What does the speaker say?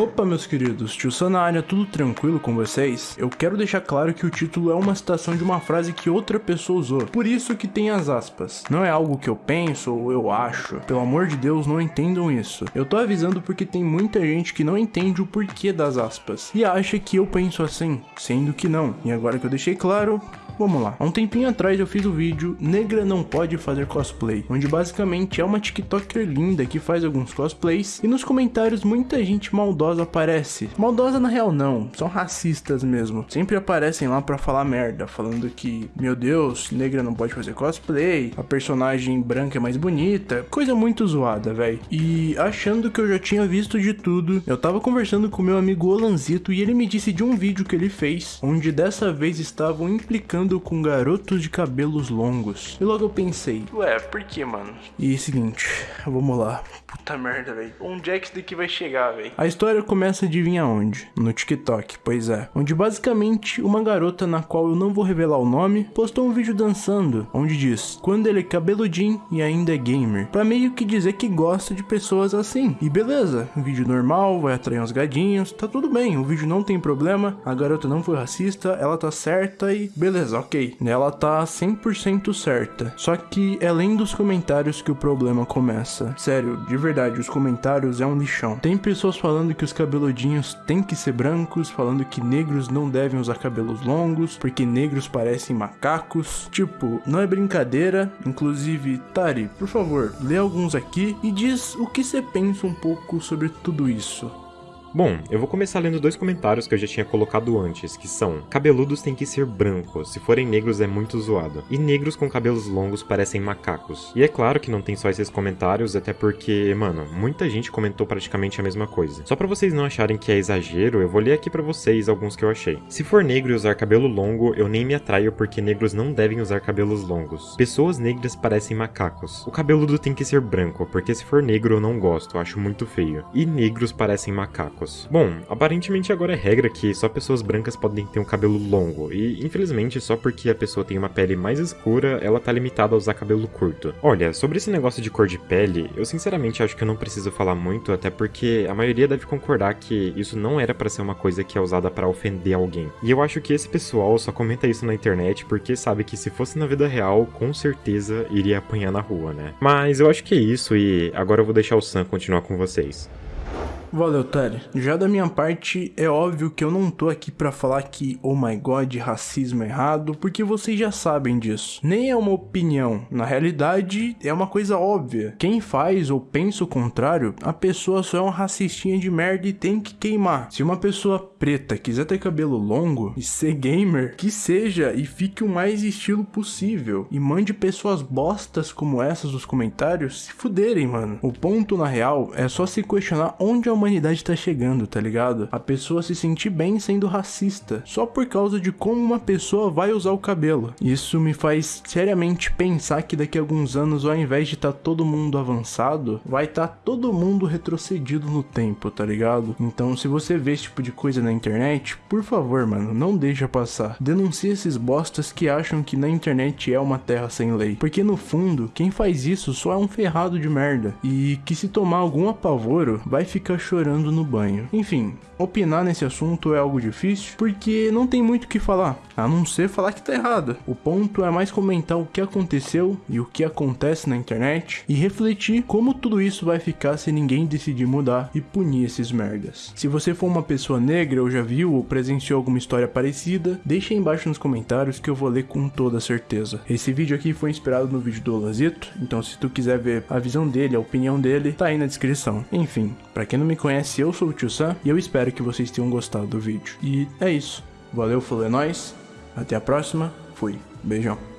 Opa, meus queridos, tio Sam na área, tudo tranquilo com vocês? Eu quero deixar claro que o título é uma citação de uma frase que outra pessoa usou, por isso que tem as aspas. Não é algo que eu penso ou eu acho, pelo amor de Deus, não entendam isso. Eu tô avisando porque tem muita gente que não entende o porquê das aspas, e acha que eu penso assim, sendo que não. E agora que eu deixei claro, Vamos lá. Há um tempinho atrás eu fiz o vídeo Negra não pode fazer cosplay, onde basicamente é uma tiktoker linda que faz alguns cosplays e nos comentários muita gente maldosa aparece. Maldosa na real não, são racistas mesmo. Sempre aparecem lá pra falar merda, falando que, meu Deus, negra não pode fazer cosplay, a personagem branca é mais bonita, coisa muito zoada, velho. E achando que eu já tinha visto de tudo, eu tava conversando com meu amigo Olanzito e ele me disse de um vídeo que ele fez, onde dessa vez estavam implicando com garotos de cabelos longos. E logo eu pensei, ué, por que, mano? E seguinte, vamos lá. Puta merda, velho. Onde é que isso daqui vai chegar, velho? A história começa a adivinhar onde? No TikTok, pois é. Onde basicamente uma garota na qual eu não vou revelar o nome, postou um vídeo dançando, onde diz, quando ele é cabeludinho e ainda é gamer. Pra meio que dizer que gosta de pessoas assim. E beleza, vídeo normal, vai atrair uns gadinhos, tá tudo bem, o vídeo não tem problema, a garota não foi racista, ela tá certa e beleza, ok. Ela tá 100% certa. Só que é além dos comentários que o problema começa. Sério, de verdade, os comentários é um lixão. Tem pessoas falando que os cabeludinhos têm que ser brancos, falando que negros não devem usar cabelos longos, porque negros parecem macacos. Tipo, não é brincadeira. Inclusive, Tari, por favor, lê alguns aqui e diz o que você pensa um pouco sobre tudo isso. Bom, eu vou começar lendo dois comentários que eu já tinha colocado antes, que são Cabeludos têm que ser brancos, se forem negros é muito zoado. E negros com cabelos longos parecem macacos. E é claro que não tem só esses comentários, até porque, mano, muita gente comentou praticamente a mesma coisa. Só pra vocês não acharem que é exagero, eu vou ler aqui pra vocês alguns que eu achei. Se for negro e usar cabelo longo, eu nem me atraio porque negros não devem usar cabelos longos. Pessoas negras parecem macacos. O cabeludo tem que ser branco, porque se for negro eu não gosto, acho muito feio. E negros parecem macacos brancos. Bom, aparentemente agora é regra que só pessoas brancas podem ter um cabelo longo, e infelizmente só porque a pessoa tem uma pele mais escura, ela tá limitada a usar cabelo curto. Olha, sobre esse negócio de cor de pele, eu sinceramente acho que eu não preciso falar muito, até porque a maioria deve concordar que isso não era para ser uma coisa que é usada para ofender alguém. E eu acho que esse pessoal só comenta isso na internet porque sabe que se fosse na vida real, com certeza iria apanhar na rua, né? Mas eu acho que é isso e agora eu vou deixar o Sam continuar com vocês. Valeu, Tari. Já da minha parte, é óbvio que eu não tô aqui pra falar que, oh my god, racismo é errado, porque vocês já sabem disso. Nem é uma opinião, na realidade, é uma coisa óbvia. Quem faz ou pensa o contrário, a pessoa só é uma racistinha de merda e tem que queimar. Se uma pessoa preta quiser ter cabelo longo e ser gamer, que seja e fique o mais estilo possível. E mande pessoas bostas como essas nos comentários se fuderem, mano. O ponto, na real, é só se questionar onde a humanidade tá chegando, tá ligado? A pessoa se sentir bem sendo racista, só por causa de como uma pessoa vai usar o cabelo. Isso me faz seriamente pensar que daqui a alguns anos, ao invés de tá todo mundo avançado, vai tá todo mundo retrocedido no tempo, tá ligado? Então, se você vê esse tipo de coisa na internet, por favor, mano, não deixa passar. Denuncie esses bostas que acham que na internet é uma terra sem lei. Porque no fundo, quem faz isso só é um ferrado de merda. E que se tomar algum apavoro, vai ficar chorando no banho. Enfim, opinar nesse assunto é algo difícil, porque não tem muito o que falar, a não ser falar que tá errado. O ponto é mais comentar o que aconteceu e o que acontece na internet e refletir como tudo isso vai ficar se ninguém decidir mudar e punir esses merdas. Se você for uma pessoa negra ou já viu ou presenciou alguma história parecida, deixa aí embaixo nos comentários que eu vou ler com toda certeza. Esse vídeo aqui foi inspirado no vídeo do Lazito, então se tu quiser ver a visão dele, a opinião dele, tá aí na descrição. Enfim, para quem não me conhece, eu sou o Tio Sam e eu espero que vocês tenham gostado do vídeo. E é isso. Valeu, falou, é nóis. Até a próxima. Fui. Beijão.